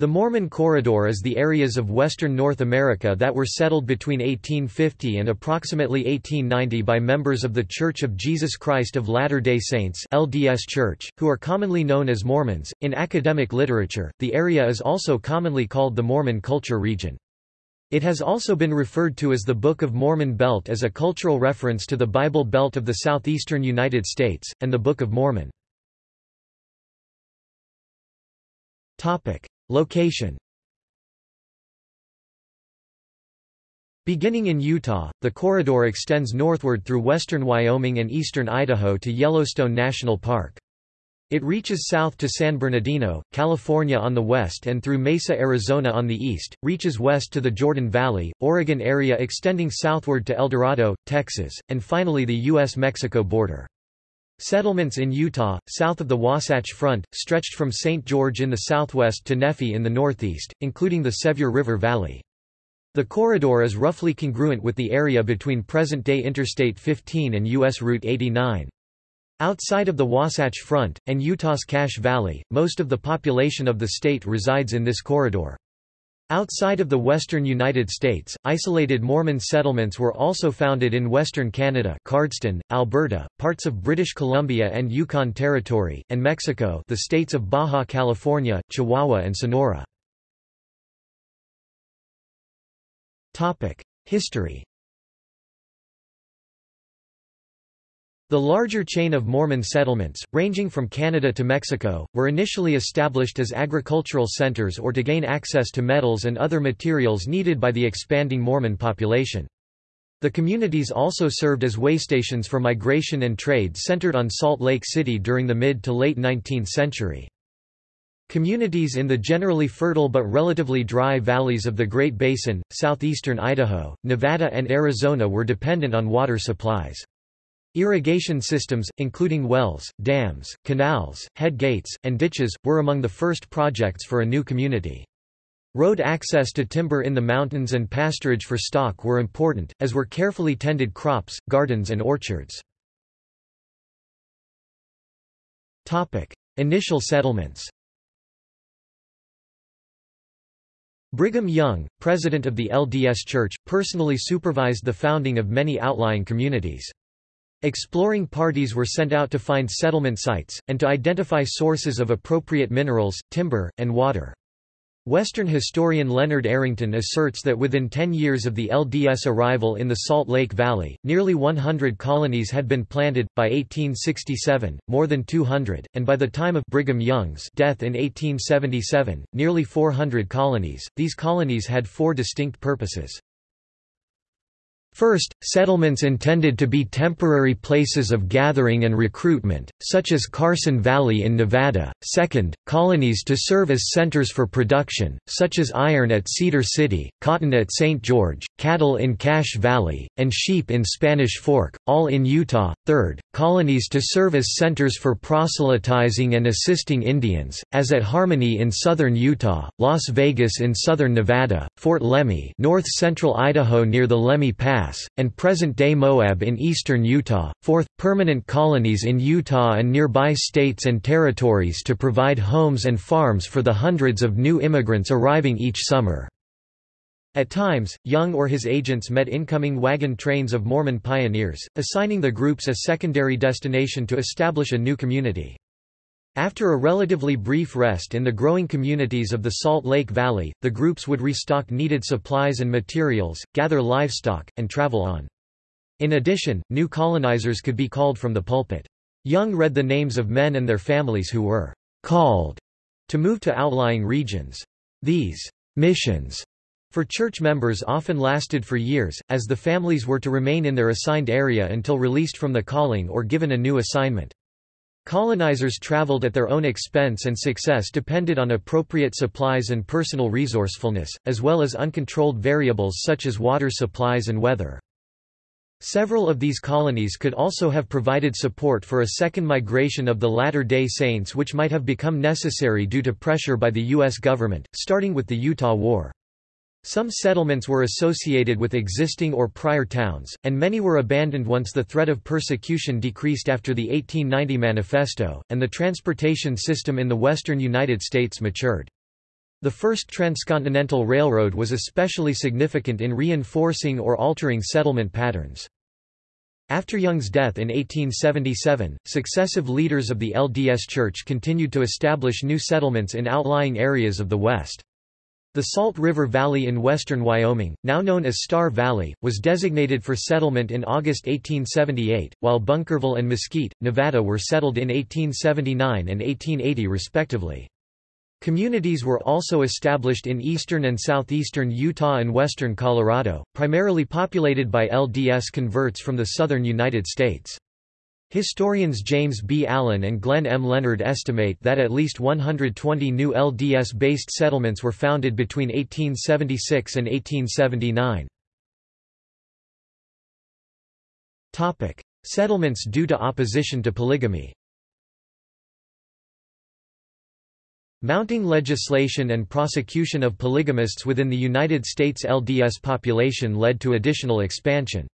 The Mormon Corridor is the areas of western North America that were settled between 1850 and approximately 1890 by members of The Church of Jesus Christ of Latter-day Saints (LDS Church), who are commonly known as Mormons. In academic literature, the area is also commonly called the Mormon Culture Region. It has also been referred to as the Book of Mormon Belt as a cultural reference to the Bible Belt of the southeastern United States, and the Book of Mormon. Location Beginning in Utah, the corridor extends northward through western Wyoming and eastern Idaho to Yellowstone National Park. It reaches south to San Bernardino, California on the west and through Mesa, Arizona on the east, reaches west to the Jordan Valley, Oregon area extending southward to El Dorado, Texas, and finally the U.S.-Mexico border. Settlements in Utah, south of the Wasatch Front, stretched from St. George in the southwest to Nephi in the northeast, including the Sevier River Valley. The corridor is roughly congruent with the area between present-day Interstate 15 and U.S. Route 89. Outside of the Wasatch Front, and Utah's Cache Valley, most of the population of the state resides in this corridor. Outside of the western United States, isolated Mormon settlements were also founded in western Canada Cardston, Alberta, parts of British Columbia and Yukon Territory, and Mexico the states of Baja California, Chihuahua and Sonora. History The larger chain of Mormon settlements, ranging from Canada to Mexico, were initially established as agricultural centers or to gain access to metals and other materials needed by the expanding Mormon population. The communities also served as waystations for migration and trade centered on Salt Lake City during the mid to late 19th century. Communities in the generally fertile but relatively dry valleys of the Great Basin, southeastern Idaho, Nevada and Arizona were dependent on water supplies. Irrigation systems, including wells, dams, canals, head gates, and ditches, were among the first projects for a new community. Road access to timber in the mountains and pasturage for stock were important, as were carefully tended crops, gardens and orchards. Initial settlements Brigham Young, president of the LDS Church, personally supervised the founding of many outlying communities. Exploring parties were sent out to find settlement sites, and to identify sources of appropriate minerals, timber, and water. Western historian Leonard Arrington asserts that within 10 years of the LDS arrival in the Salt Lake Valley, nearly 100 colonies had been planted, by 1867, more than 200, and by the time of Brigham Young's death in 1877, nearly 400 colonies. These colonies had four distinct purposes. First, settlements intended to be temporary places of gathering and recruitment, such as Carson Valley in Nevada. Second, colonies to serve as centers for production, such as iron at Cedar City, cotton at St. George, cattle in Cache Valley, and sheep in Spanish Fork, all in Utah. Third, colonies to serve as centers for proselytizing and assisting Indians, as at Harmony in southern Utah, Las Vegas in southern Nevada, Fort Lemhi, north central Idaho near the Lemhi Pass and present-day Moab in eastern Utah. Fourth, permanent colonies in Utah and nearby states and territories to provide homes and farms for the hundreds of new immigrants arriving each summer. At times, Young or his agents met incoming wagon trains of Mormon pioneers, assigning the groups a secondary destination to establish a new community. After a relatively brief rest in the growing communities of the Salt Lake Valley, the groups would restock needed supplies and materials, gather livestock, and travel on. In addition, new colonizers could be called from the pulpit. Young read the names of men and their families who were called to move to outlying regions. These missions for church members often lasted for years, as the families were to remain in their assigned area until released from the calling or given a new assignment. Colonizers traveled at their own expense and success depended on appropriate supplies and personal resourcefulness, as well as uncontrolled variables such as water supplies and weather. Several of these colonies could also have provided support for a second migration of the Latter-day Saints which might have become necessary due to pressure by the U.S. government, starting with the Utah War. Some settlements were associated with existing or prior towns, and many were abandoned once the threat of persecution decreased after the 1890 Manifesto, and the transportation system in the western United States matured. The first transcontinental railroad was especially significant in reinforcing or altering settlement patterns. After Young's death in 1877, successive leaders of the LDS Church continued to establish new settlements in outlying areas of the West. The Salt River Valley in western Wyoming, now known as Star Valley, was designated for settlement in August 1878, while Bunkerville and Mesquite, Nevada were settled in 1879 and 1880 respectively. Communities were also established in eastern and southeastern Utah and western Colorado, primarily populated by LDS converts from the southern United States. Historians James B. Allen and Glenn M. Leonard estimate that at least 120 new LDS-based settlements were founded between 1876 and 1879. Topic: Settlements due to opposition to polygamy Mounting legislation and prosecution of polygamists within the United States LDS population led to additional expansion.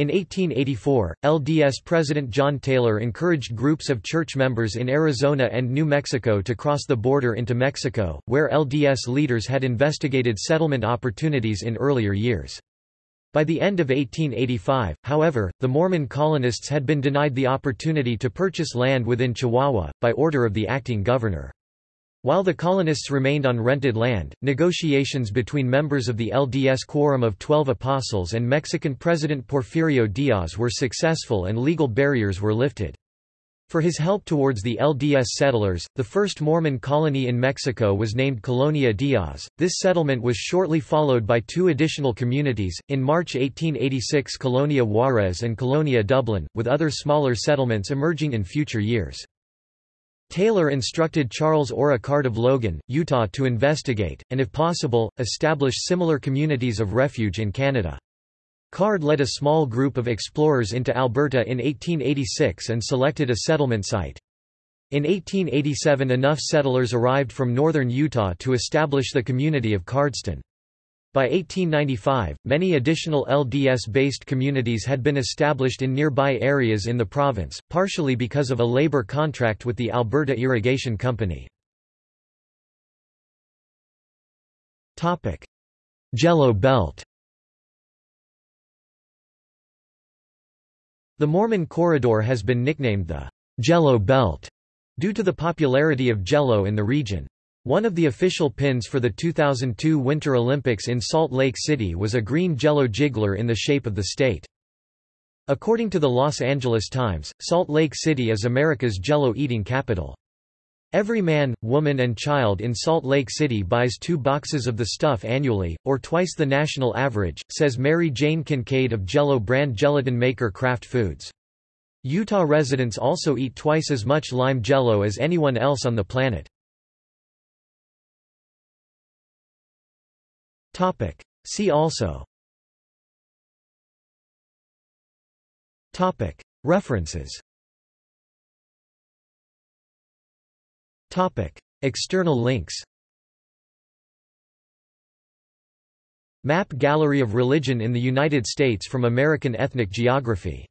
In 1884, LDS President John Taylor encouraged groups of church members in Arizona and New Mexico to cross the border into Mexico, where LDS leaders had investigated settlement opportunities in earlier years. By the end of 1885, however, the Mormon colonists had been denied the opportunity to purchase land within Chihuahua, by order of the acting governor. While the colonists remained on rented land, negotiations between members of the LDS Quorum of Twelve Apostles and Mexican President Porfirio Diaz were successful and legal barriers were lifted. For his help towards the LDS settlers, the first Mormon colony in Mexico was named Colonia Diaz. This settlement was shortly followed by two additional communities, in March 1886 Colonia Juarez and Colonia Dublin, with other smaller settlements emerging in future years. Taylor instructed Charles Orra Card of Logan, Utah to investigate, and if possible, establish similar communities of refuge in Canada. Card led a small group of explorers into Alberta in 1886 and selected a settlement site. In 1887 enough settlers arrived from northern Utah to establish the community of Cardston. By 1895, many additional LDS-based communities had been established in nearby areas in the province, partially because of a labor contract with the Alberta Irrigation Company. Jello Belt The Mormon Corridor has been nicknamed the Jello Belt due to the popularity of Jello in the region. One of the official pins for the 2002 Winter Olympics in Salt Lake City was a green jello jiggler in the shape of the state. According to the Los Angeles Times, Salt Lake City is America's jello eating capital. Every man, woman and child in Salt Lake City buys two boxes of the stuff annually, or twice the national average, says Mary Jane Kincaid of Jello brand gelatin maker Kraft Foods. Utah residents also eat twice as much lime jello as anyone else on the planet. Topic. See also Topic. References Topic. External links Map Gallery of Religion in the United States from American Ethnic Geography